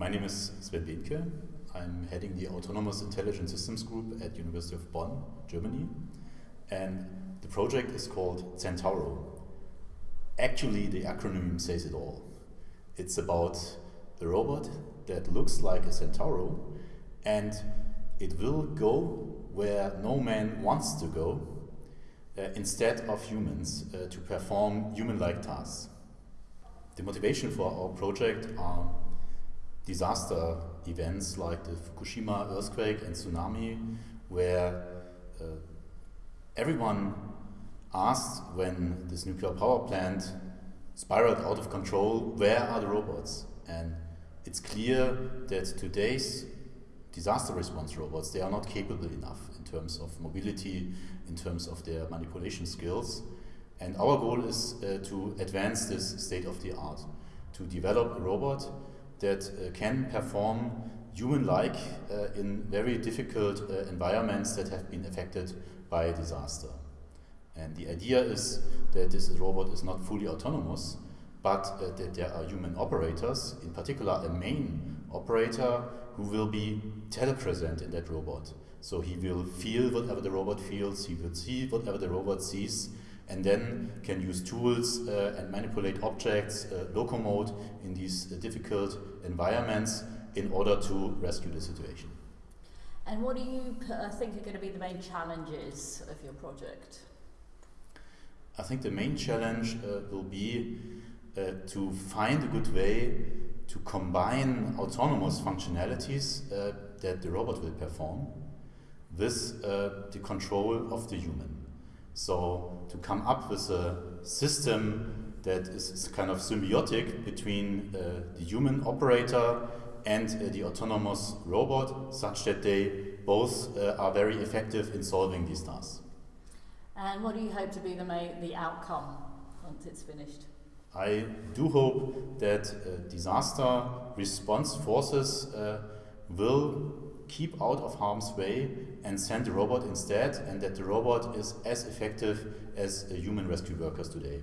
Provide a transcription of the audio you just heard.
My name is Sven Behnke. I'm heading the Autonomous Intelligent Systems Group at University of Bonn, Germany. And the project is called Centauro. Actually, the acronym says it all. It's about a robot that looks like a Centauro and it will go where no man wants to go uh, instead of humans uh, to perform human-like tasks. The motivation for our project are disaster events like the Fukushima earthquake and tsunami, where uh, everyone asked when this nuclear power plant spiraled out of control, where are the robots? And it's clear that today's disaster response robots, they are not capable enough in terms of mobility, in terms of their manipulation skills. And our goal is uh, to advance this state of the art, to develop a robot that uh, can perform human-like uh, in very difficult uh, environments that have been affected by disaster. And the idea is that this robot is not fully autonomous, but uh, that there are human operators, in particular a main operator who will be telepresent in that robot. So he will feel whatever the robot feels, he will see whatever the robot sees, and then can use tools uh, and manipulate objects, uh, locomote in these uh, difficult environments in order to rescue the situation. And what do you uh, think are going to be the main challenges of your project? I think the main challenge uh, will be to find a good way to combine autonomous functionalities uh, that the robot will perform with uh, the control of the human. So to come up with a system that is kind of symbiotic between uh, the human operator and uh, the autonomous robot such that they both uh, are very effective in solving these tasks. And what do you hope to be the, the outcome once it's finished? I do hope that uh, disaster response forces uh, will keep out of harm's way and send the robot instead and that the robot is as effective as human rescue workers today.